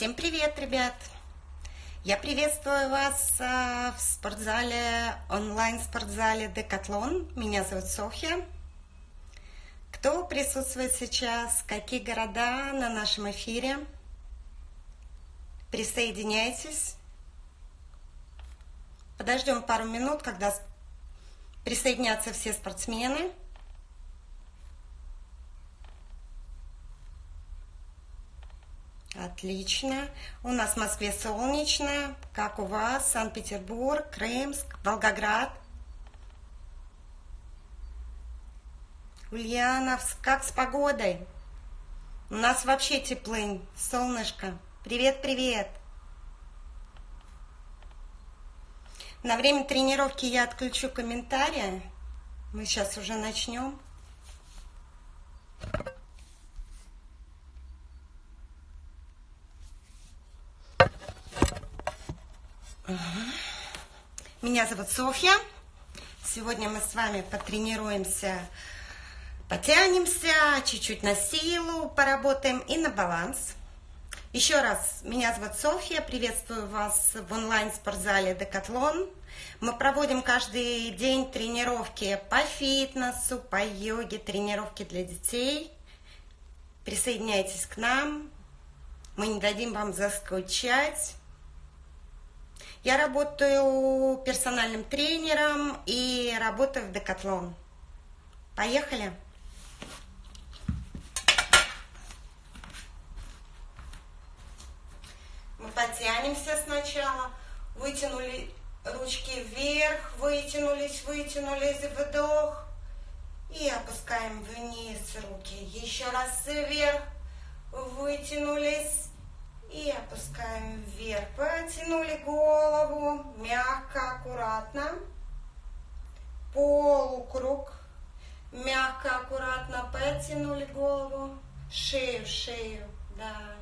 Всем привет, ребят! Я приветствую вас а, в спортзале, онлайн-спортзале Декатлон. Меня зовут Софья. Кто присутствует сейчас, какие города на нашем эфире? Присоединяйтесь. Подождем пару минут, когда присоединятся все спортсмены. Отлично. У нас в Москве солнечно. Как у вас? Санкт-Петербург, Крымск, Волгоград. Ульяновск. Как с погодой? У нас вообще теплынь, солнышко. Привет-привет. На время тренировки я отключу комментарии. Мы сейчас уже начнем. Меня зовут Софья. Сегодня мы с вами потренируемся, потянемся, чуть-чуть на силу поработаем и на баланс. Еще раз, меня зовут Софья, приветствую вас в онлайн-спортзале Декатлон. Мы проводим каждый день тренировки по фитнесу, по йоге, тренировки для детей. Присоединяйтесь к нам, мы не дадим вам заскучать. Я работаю персональным тренером и работаю в Декатлон. Поехали! Мы потянемся сначала, вытянули ручки вверх, вытянулись, вытянулись, вдох. И опускаем вниз руки. Еще раз вверх, вытянулись, и опускаем вверх. Потянули голову, мягко, аккуратно. Полукруг. Мягко, аккуратно потянули голову. Шею, шею, да.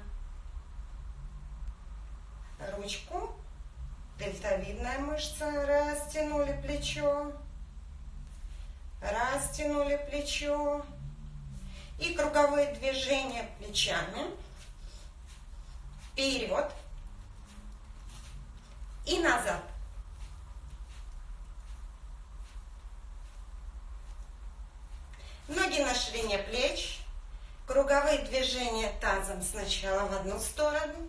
Ручку. Дельтовидная мышца. Растянули плечо. Растянули плечо. И круговые движения плечами вперед и назад. Ноги на ширине плеч, круговые движения тазом сначала в одну сторону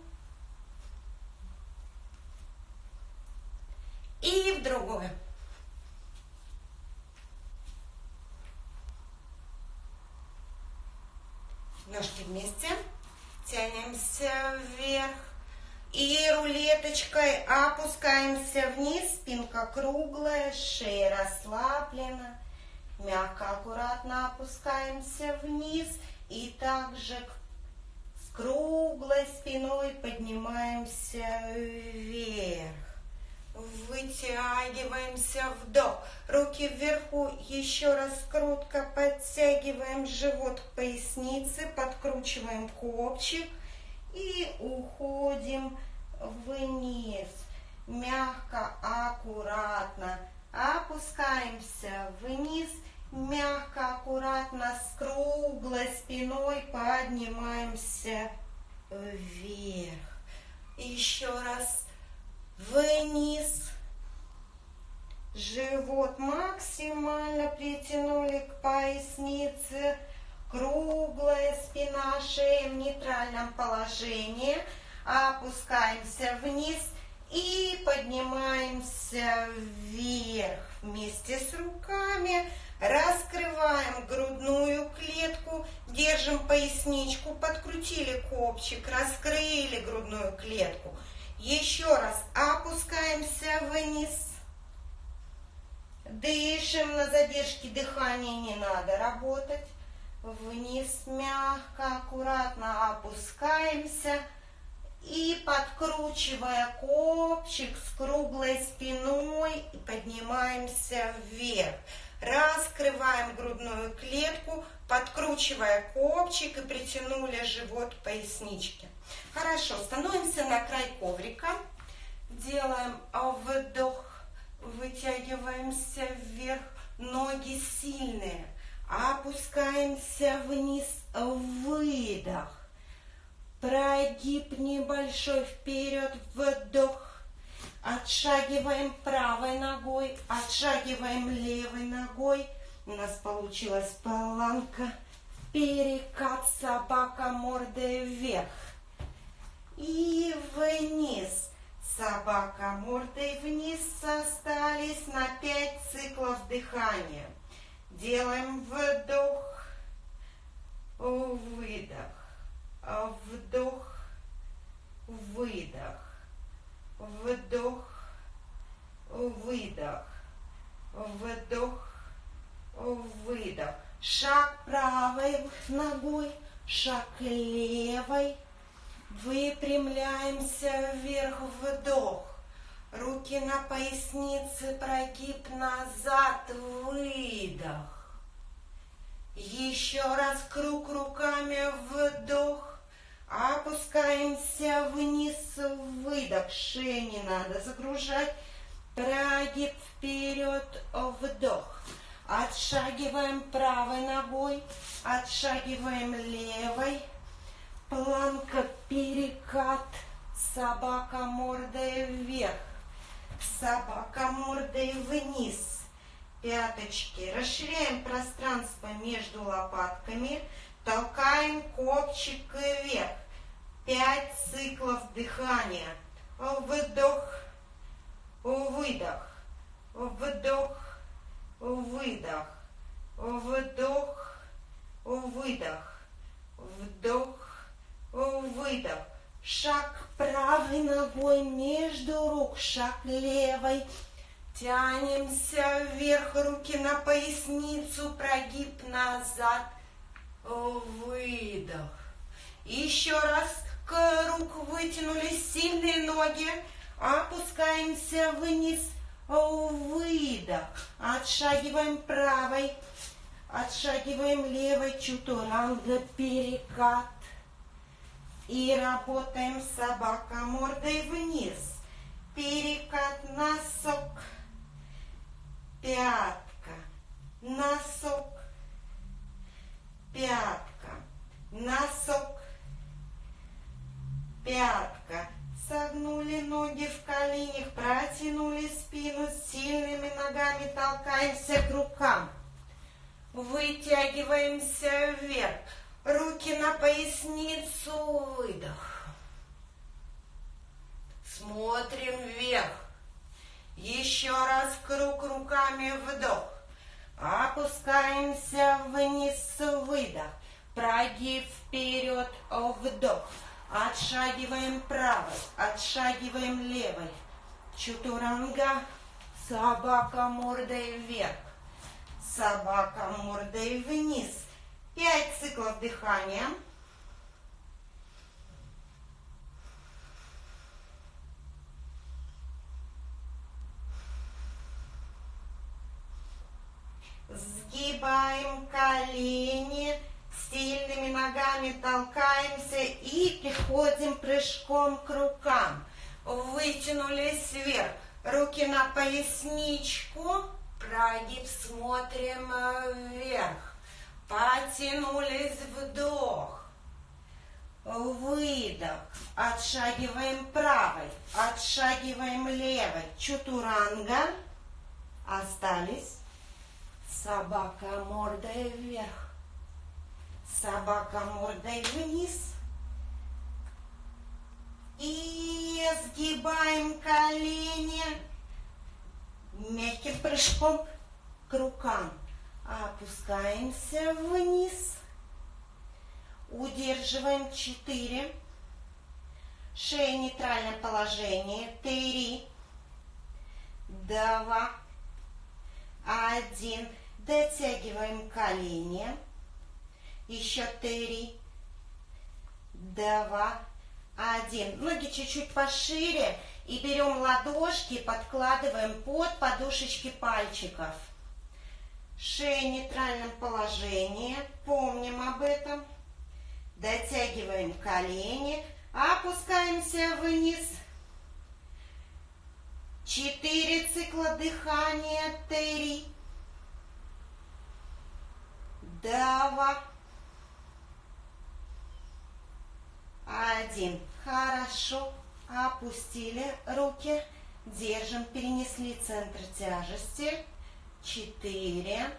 и в другую. Ножки вместе. Тянемся вверх. И рулеточкой опускаемся вниз. Спинка круглая, шея расслаблена. Мягко, аккуратно опускаемся вниз. И также с круглой спиной поднимаемся вверх. Вытягиваемся, вдох. Руки вверху, еще раз крутко подтягиваем живот к пояснице, подкручиваем копчик и уходим вниз. Мягко, аккуратно опускаемся вниз, мягко, аккуратно с круглой спиной поднимаемся вверх. Еще раз вниз. Живот максимально притянули к пояснице. Круглая спина, шея в нейтральном положении. Опускаемся вниз и поднимаемся вверх. Вместе с руками раскрываем грудную клетку, держим поясничку, подкрутили копчик, раскрыли грудную клетку. Еще раз опускаемся вниз. Дышим, на задержке дыхания не надо работать. Вниз мягко, аккуратно опускаемся. И подкручивая копчик с круглой спиной, поднимаемся вверх. Раскрываем грудную клетку, подкручивая копчик и притянули живот к поясничке. Хорошо, становимся на край коврика, делаем вдох, вытягиваемся вверх, ноги сильные, опускаемся вниз, выдох. Прогиб небольшой вперед, вдох. Отшагиваем правой ногой, отшагиваем левой ногой. У нас получилась планка. Перекат собака мордой вверх. Дыхания. Делаем вдох, выдох, вдох, выдох вдох, выдох, вдох, выдох. Шаг правой ногой, шаг левой. Выпрямляемся вверх, вдох. Руки на пояснице, прогиб назад, выдох. Еще раз круг руками, вдох. Опускаемся вниз, выдох, шею не надо загружать. Прогиб вперед, вдох. Отшагиваем правой ногой, отшагиваем левой. Планка, перекат, собака мордой вверх, собака мордой вниз. Пяточки. Расширяем пространство между лопатками. Толкаем копчик вверх. Пять циклов дыхания. Вдох, выдох, вдох, выдох, вдох, выдох, вдох, выдох. Шаг правой ногой между рук, шаг левой. Тянемся вверх, руки на поясницу, прогиб назад – выдох. Еще раз круг вытянулись сильные ноги, опускаемся вниз, выдох. Отшагиваем правой, отшагиваем левой, чутуранга, перекат. И работаем собака мордой вниз. Перекат, носок, пятка, носок, пятка, носок, пятка. Согнули ноги в коленях, протянули спину, сильными ногами толкаемся к рукам. Вытягиваемся вверх. Руки на поясницу, выдох. Смотрим вверх. Еще раз круг руками, вдох. Опускаемся вниз, выдох. Прогиб вперед, вдох. Отшагиваем правой, отшагиваем левой. Чутуранга, собака мордой вверх. Собака мордой вниз. Пять циклов дыхания. Сгибаем колени, сильными ногами толкаемся и приходим прыжком к рукам. Вытянулись вверх, руки на поясничку, прогиб смотрим вверх. Потянулись вдох. Выдох. Отшагиваем правой, отшагиваем левой. Чутуранга. Остались. Собака мордой вверх. Собака мордой вниз. И сгибаем колени мягким прыжком к рукам. Опускаемся вниз. Удерживаем 4. Шея нейтральное положение. 3, 2, 1. Дотягиваем колени. Еще три, два, один. Ноги чуть-чуть пошире. И берем ладошки, подкладываем под подушечки пальчиков. Шея в нейтральном положении. Помним об этом. Дотягиваем колени. Опускаемся вниз. Четыре цикла дыхания. Три два, Один. Хорошо. Опустили руки. Держим. Перенесли центр тяжести. Четыре.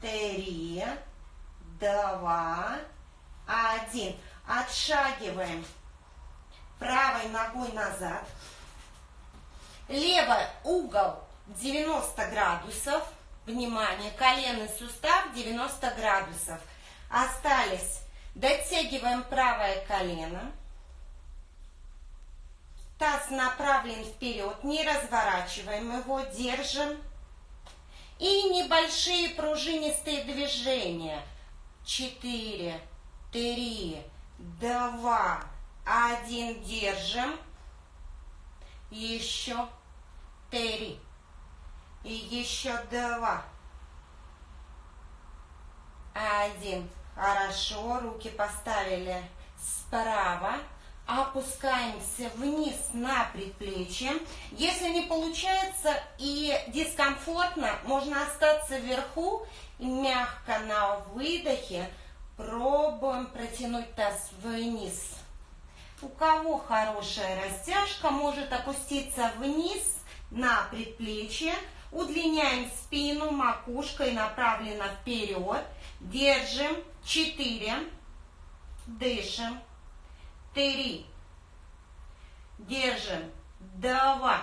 Три. Два. Один. Отшагиваем правой ногой назад. Левый угол 90 градусов. Внимание, коленный сустав 90 градусов. Остались. Дотягиваем правое колено. Таз направлен вперед, не разворачиваем его, держим. И небольшие пружинистые движения. Четыре, три, два, один, держим. Еще три. И еще два. Один. Хорошо, руки поставили справа. Опускаемся вниз на предплечье. Если не получается и дискомфортно, можно остаться вверху и мягко на выдохе пробуем протянуть таз вниз. У кого хорошая растяжка, может опуститься вниз на предплечье. Удлиняем спину, макушкой направлена вперед. Держим. Четыре. Дышим. Три. Держим. Два.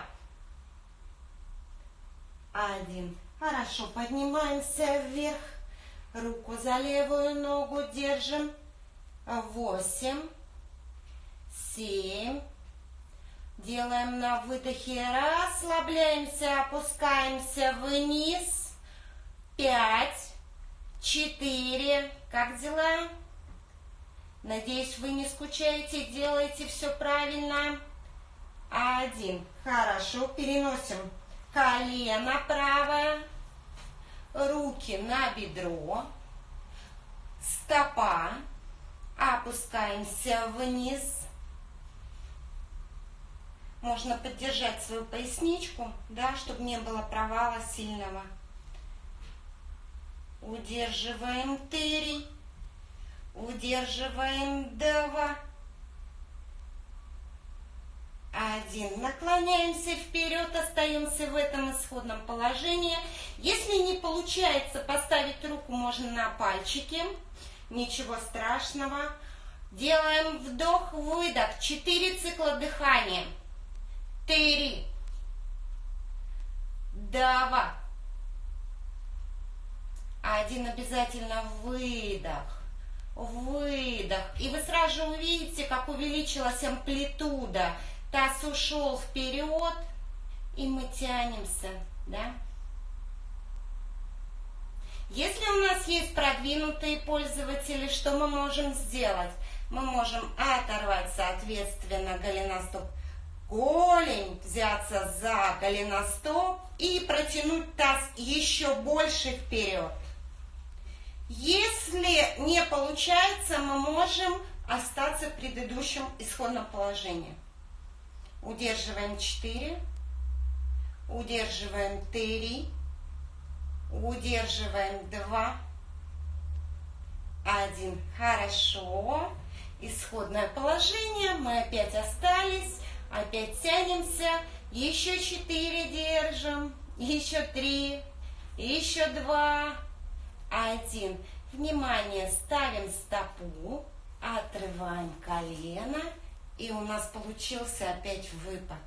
Один. Хорошо. Поднимаемся вверх. Руку за левую ногу держим. Восемь семь. Делаем на выдохе. Расслабляемся, опускаемся вниз. Пять, четыре. Как дела? Надеюсь, вы не скучаете, делаете все правильно. Один. Хорошо. Переносим колено правое. Руки на бедро. Стопа. Опускаемся вниз можно поддержать свою поясничку, да, чтобы не было провала сильного. Удерживаем три, удерживаем два, один. Наклоняемся вперед, остаемся в этом исходном положении. Если не получается поставить руку, можно на пальчики. Ничего страшного. Делаем вдох-выдох. Четыре цикла дыхания три, два. Один обязательно выдох, выдох. И вы сразу же увидите, как увеличилась амплитуда. Таз ушел вперед, и мы тянемся, да? Если у нас есть продвинутые пользователи, что мы можем сделать? Мы можем оторвать, соответственно, голеностоп голень, взяться за голеностоп и протянуть таз еще больше вперед. Если не получается, мы можем остаться в предыдущем исходном положении. Удерживаем 4, удерживаем 3, удерживаем 2, 1. Хорошо. Исходное положение. Мы опять остались. Опять тянемся. Еще четыре держим. Еще три. Еще два. Один. Внимание, ставим стопу. Отрываем колено. И у нас получился опять выпад.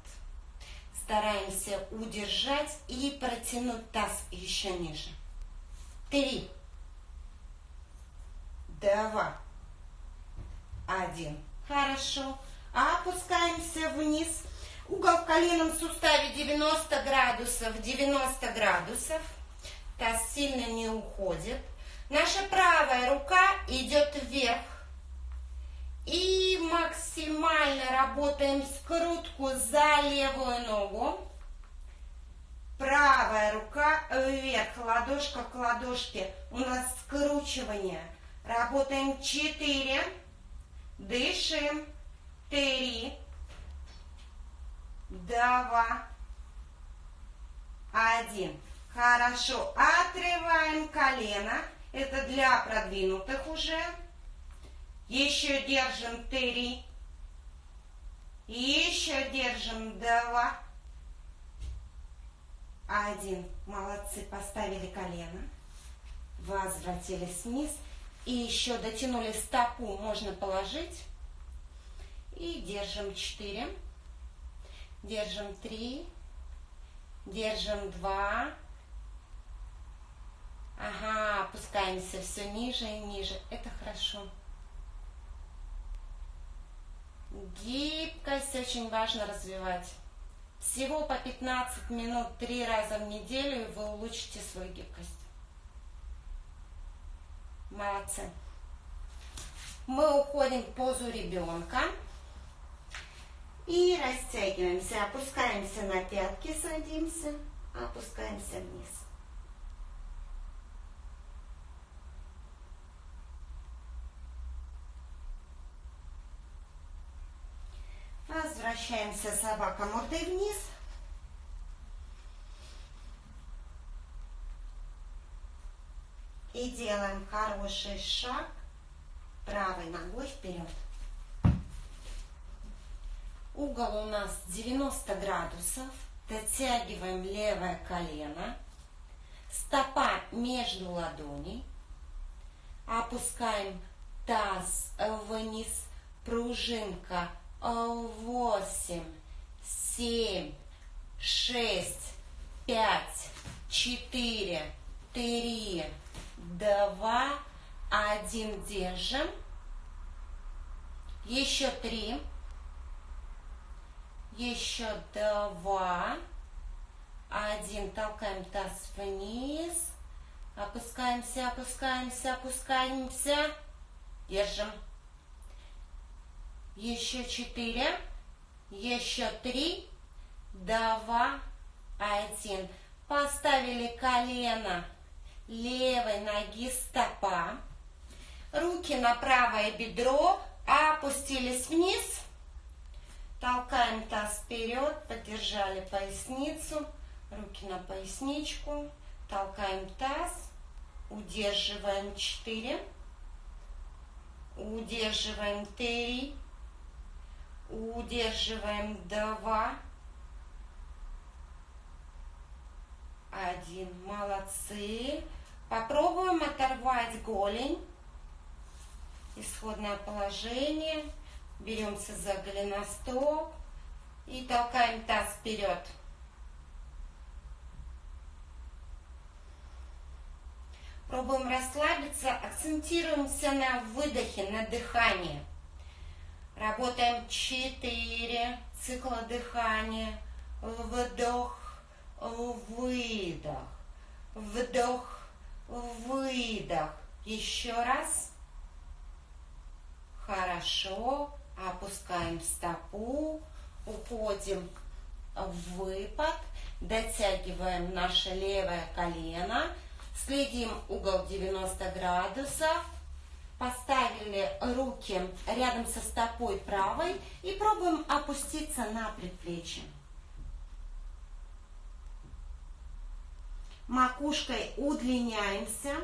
Стараемся удержать и протянуть таз еще ниже. Три. Два. Один. Хорошо опускаемся вниз. Угол в коленном суставе 90 градусов, 90 градусов. Таз сильно не уходит. Наша правая рука идет вверх. И максимально работаем скрутку за левую ногу. Правая рука вверх, ладошка к ладошке. У нас скручивание. Работаем 4. Дышим три, два, один. Хорошо. Отрываем колено. Это для продвинутых уже. Еще держим три. Еще держим два. Один. Молодцы, поставили колено. Возвратились вниз. И еще дотянули стопу, можно положить. И держим четыре. Держим три. Держим два. Ага, опускаемся все ниже и ниже. Это хорошо. Гибкость очень важно развивать. Всего по 15 минут три раза в неделю, и вы улучшите свою гибкость. Молодцы. Мы уходим в позу ребенка. И растягиваемся, опускаемся на пятки, садимся, опускаемся вниз. Возвращаемся собака мордой вниз. И делаем хороший шаг правой ногой вперед. Угол у нас 90 градусов. Дотягиваем левое колено. Стопа между ладоней. Опускаем таз вниз. Пружинка 8, 7, 6, 5, 4, 3, 2, 1. Держим. Еще 3. Еще 2. 1. Толкаем таз вниз. Опускаемся, опускаемся, опускаемся. Держим. Еще четыре. Еще три. Два. Один. Поставили колено левой ноги стопа. Руки на правое бедро. Опустились вниз. Толкаем таз вперед. Поддержали поясницу. Руки на поясничку. Толкаем таз. Удерживаем 4. Удерживаем 3. Удерживаем два. Один. Молодцы. Попробуем оторвать голень. Исходное положение. Беремся за голеностоп и толкаем таз вперед. Пробуем расслабиться, акцентируемся на выдохе, на дыхании. Работаем 4 цикла дыхания. Вдох, выдох. Вдох, выдох. Еще раз. Хорошо. Опускаем стопу. Уходим в выпад. Дотягиваем наше левое колено. Следим угол 90 градусов. Поставили руки рядом со стопой правой и пробуем опуститься на предплечье. Макушкой удлиняемся.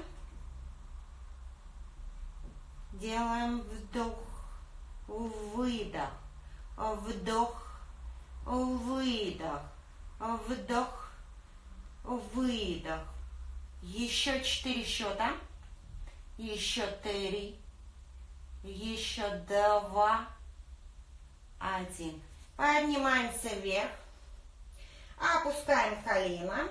Делаем вдох, выдох, вдох, выдох, вдох, выдох. Еще четыре счета. Еще три. Еще два. Один. Поднимаемся вверх. Опускаем колено.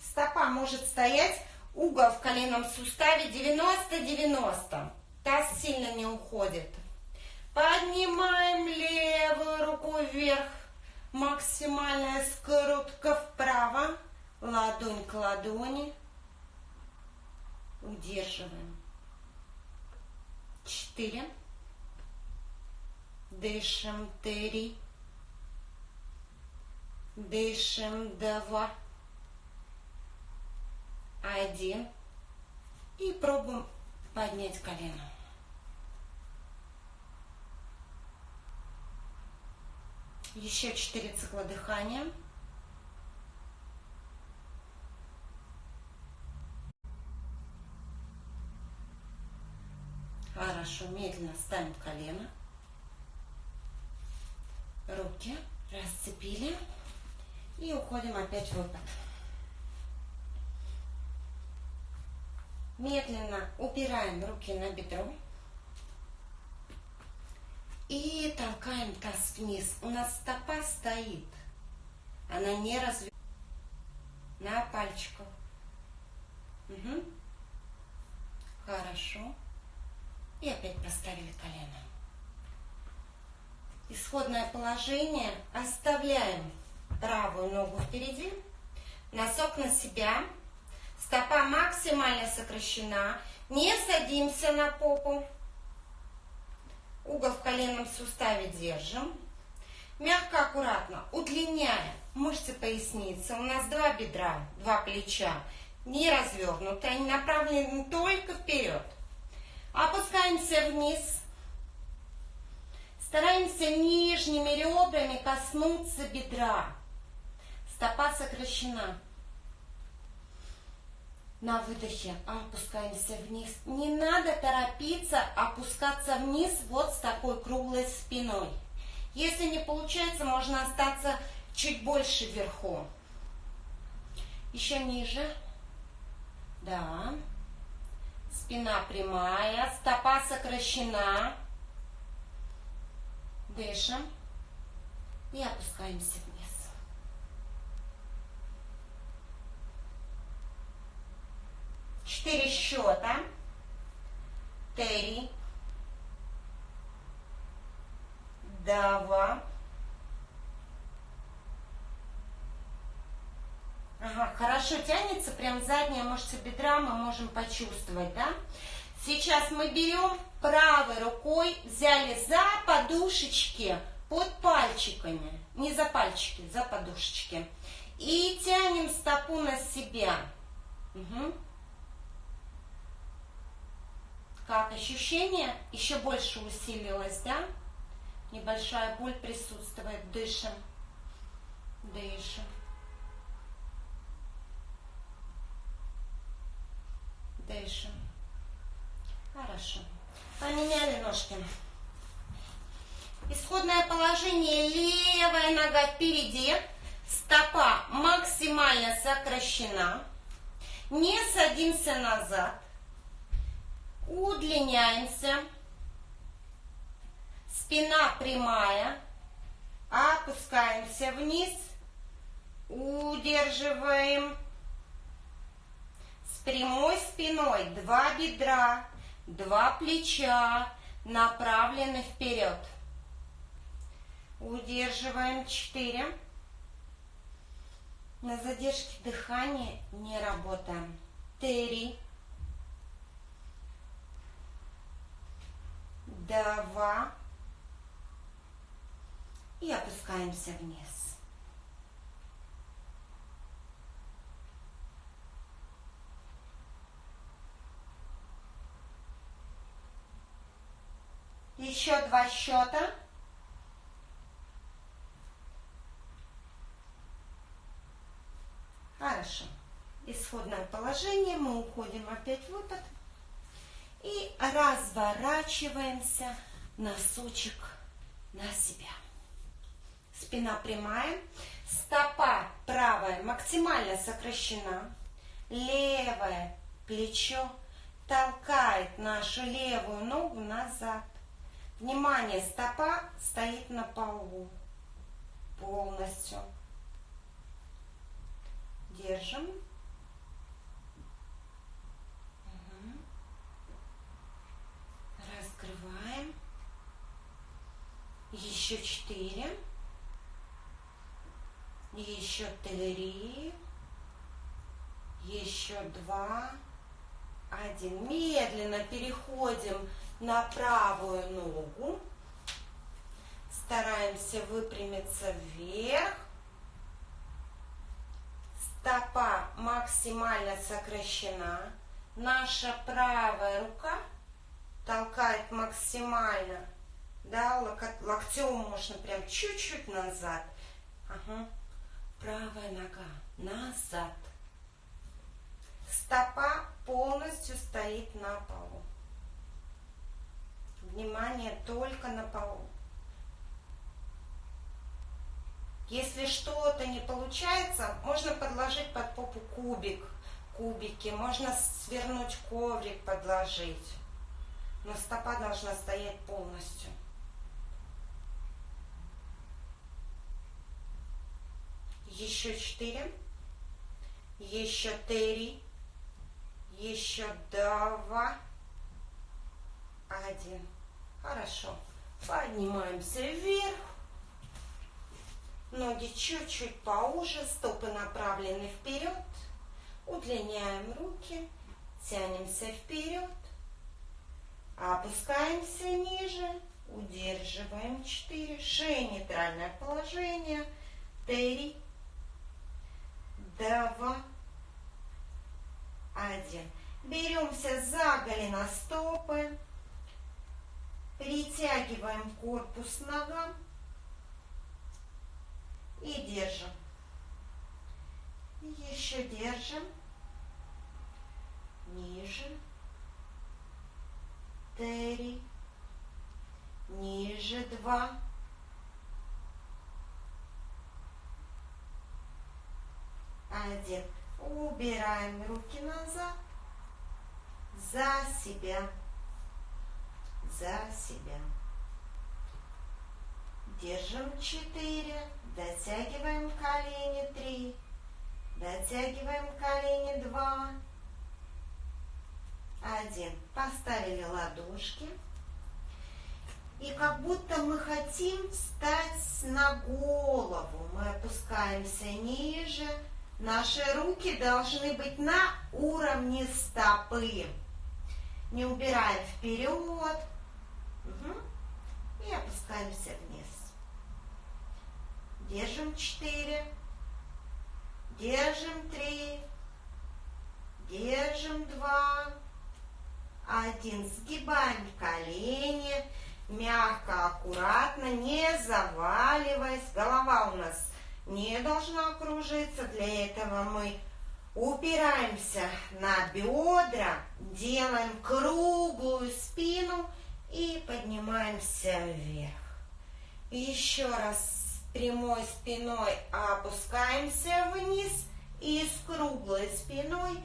Стопа может стоять. Угол в коленном суставе 90-90. Таз сильно не уходит. Поднимаем левую руку вверх. Максимальная скрутка вправо. Ладонь к ладони. Удерживаем. Четыре. Дышим. Три. Дышим. Два. Один. И пробуем поднять колено. Еще четыре цикла дыхания. Хорошо, медленно. ставим колено. Руки расцепили. И уходим опять в выпад. Медленно убираем руки на бедро. И толкаем таз вниз. У нас стопа стоит. Она не разве на пальчиках. Угу. Хорошо. И опять поставили колено. Исходное положение. Оставляем правую ногу впереди. Носок на себя. Стопа максимально сокращена. Не садимся на попу. Угол в коленном суставе держим. Мягко, аккуратно, удлиняя мышцы поясницы. У нас два бедра, два плеча. Не развернуты, они направлены только вперед. Опускаемся вниз. Стараемся нижними ребрами коснуться бедра. Стопа сокращена. На выдохе опускаемся вниз. Не надо торопиться опускаться вниз вот с такой круглой спиной. Если не получается, можно остаться чуть больше вверху. Еще ниже. Да. Спина прямая, стопа сокращена. Дышим. И опускаемся вниз. Четыре счета. Три. Два. Хорошо тянется, прям задняя мышца бедра мы можем почувствовать, да? Сейчас мы берем правой рукой, взяли за подушечки под пальчиками, не за пальчики, за подушечки. И тянем стопу на себя. Угу. Как ощущение еще больше усилилось, да? Небольшая боль присутствует. Дышим. Дышим. Дышим. Хорошо. Поменяли ножки. Исходное положение. Левая нога впереди. Стопа максимально сокращена. Не садимся назад. Удлиняемся. Спина прямая. Опускаемся вниз. Удерживаем. Прямой спиной два бедра, два плеча направлены вперед. Удерживаем четыре. На задержке дыхания не работаем. Три. два и опускаемся вниз. Еще два счета. Хорошо. Исходное положение. Мы уходим опять в выпад. И разворачиваемся носочек на себя. Спина прямая, стопа правая максимально сокращена, левое плечо толкает нашу левую ногу назад. Внимание, стопа стоит на полу полностью. Держим. Раскрываем. Еще четыре. Еще три. Еще два. Один. Медленно переходим на правую ногу. Стараемся выпрямиться вверх. Стопа максимально сокращена. Наша правая рука толкает максимально, да, локтем можно прям чуть-чуть назад. Ага. Правая нога назад. Стопа полностью стоит на полу. Внимание только на полу. Если что-то не получается, можно подложить под попу кубик, кубики, можно свернуть коврик, подложить. Но стопа должна стоять полностью. Еще четыре. Еще три. Еще два. Один. Хорошо. Поднимаемся вверх. Ноги чуть-чуть поуже, стопы направлены вперед. Удлиняем руки, тянемся вперед. Опускаемся ниже, удерживаем 4. Шея нейтральное положение. 3, 2, 1. Беремся за голеностопы. Притягиваем корпус ногам и держим. Еще держим. Ниже. Три. Ниже два. Один. Убираем руки назад. За себя. За себя. Держим четыре. Дотягиваем колени три. Дотягиваем колени два. Один. Поставили ладошки. И как будто мы хотим встать на голову. Мы опускаемся ниже. Наши руки должны быть на уровне стопы. Не убираем вперед. И опускаемся вниз. Держим четыре. Держим три. Держим два. Один. Сгибаем колени. Мягко, аккуратно, не заваливаясь. Голова у нас не должна кружиться. Для этого мы упираемся на бедра, делаем круглую спину и поднимаемся вверх. Еще раз прямой спиной опускаемся вниз и с круглой спиной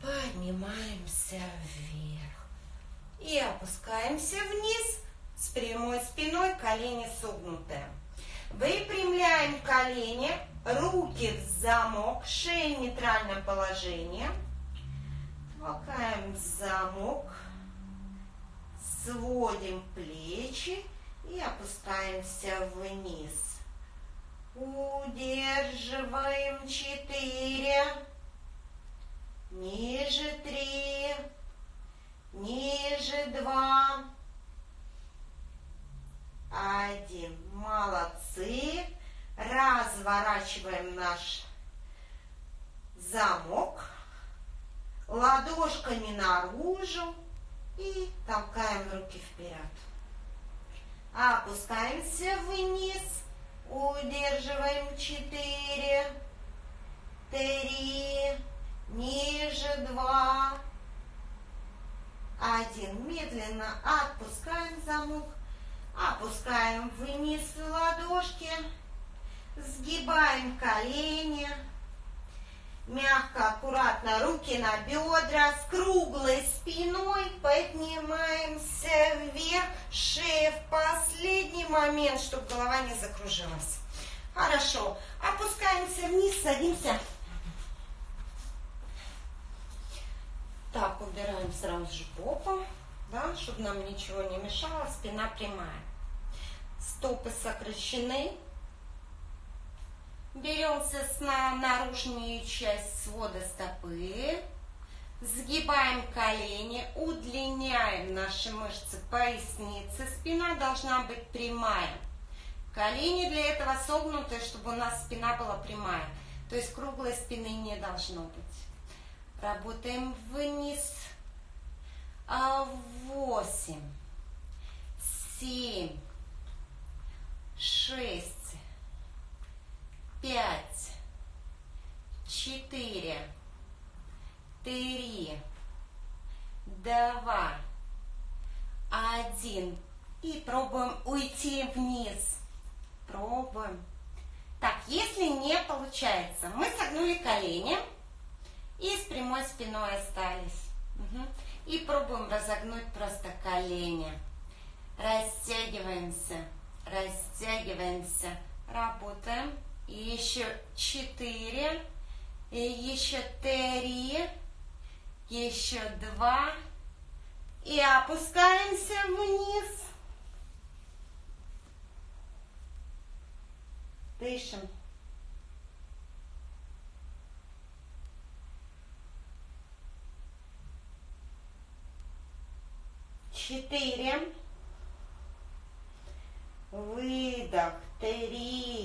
поднимаемся вверх. И опускаемся вниз с прямой спиной, колени согнутые. Выпрямляем колени, руки в замок, шея в нейтральном положении. Толкаем замок, сводим плечи и опускаемся вниз. Удерживаем четыре. Ниже три. Ниже два. Один. Молодцы. Разворачиваем наш замок. Ладошками наружу. И толкаем руки вперед. Опускаемся вниз. Удерживаем четыре, три, ниже два, один. Медленно отпускаем замок, опускаем вниз ладошки, сгибаем колени, Мягко, аккуратно, руки на бедра, с круглой спиной поднимаемся вверх, шея в последний момент, чтобы голова не закружилась. Хорошо, опускаемся вниз, садимся. Так, убираем сразу же попу, да, чтобы нам ничего не мешало, спина прямая. Стопы сокращены, Берем на наружную часть свода стопы, сгибаем колени, удлиняем наши мышцы поясницы. Спина должна быть прямая. Колени для этого согнуты, чтобы у нас спина была прямая. То есть круглой спины не должно быть. Работаем вниз. А, восемь, семь, шесть, пять, четыре, три, два, Один. И пробуем уйти вниз. Пробуем. Так, если не получается, мы согнули колени и с прямой спиной остались. Угу. И пробуем разогнуть просто колени. Растягиваемся, растягиваемся, работаем. Еще четыре, и еще три, еще два. И опускаемся вниз. Дышим. Четыре. Выдох. Три.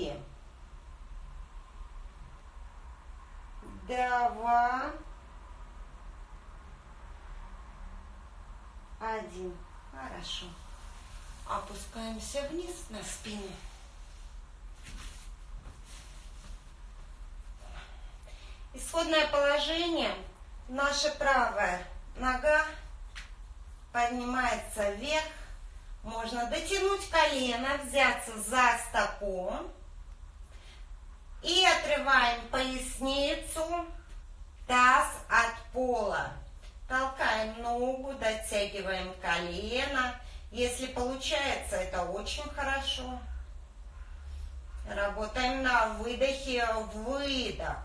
Два. Один. Хорошо. Опускаемся вниз на спину. Исходное положение. Наша правая нога поднимается вверх. Можно дотянуть колено, взяться за стопу. И отрываем поясницу, таз от пола. Толкаем ногу, дотягиваем колено. Если получается, это очень хорошо. Работаем на выдохе, выдох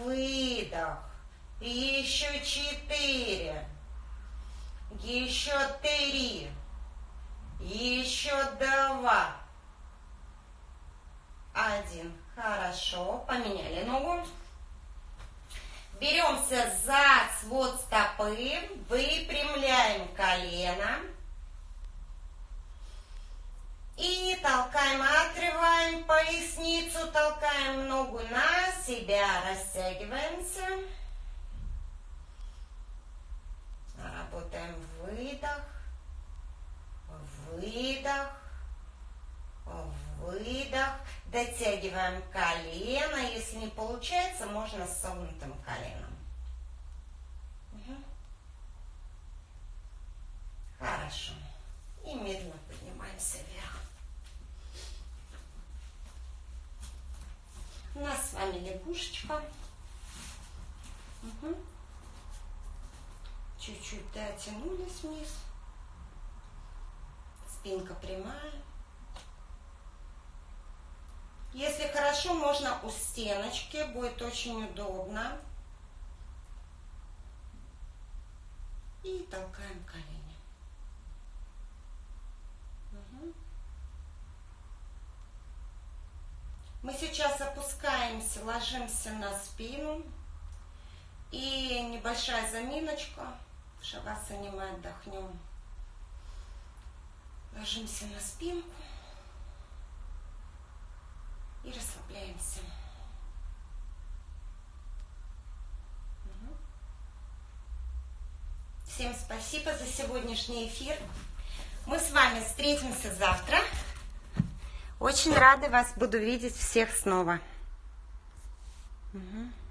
выдох. Еще четыре. Еще три. Еще два. Один. Хорошо. Поменяли ногу. Беремся за свод стопы. Выпрямляем колено. И толкаем, отрываем поясницу, толкаем ногу на себя, растягиваемся. Работаем выдох, выдох, выдох. Дотягиваем колено. Если не получается, можно с согнутым коленом. Угу. Хорошо. И медленно поднимаемся вверх. У нас с вами лягушечка. Угу. Чуть-чуть дотянулись вниз. Спинка прямая. Если хорошо, можно у стеночки, будет очень удобно. И толкаем колени. Угу. Мы сейчас опускаемся, ложимся на спину. И небольшая заминочка. Шавасане мы отдохнем. Ложимся на спинку и расслабляемся. Всем спасибо за сегодняшний эфир. Мы с вами встретимся завтра. Очень рада вас буду видеть всех снова. Угу.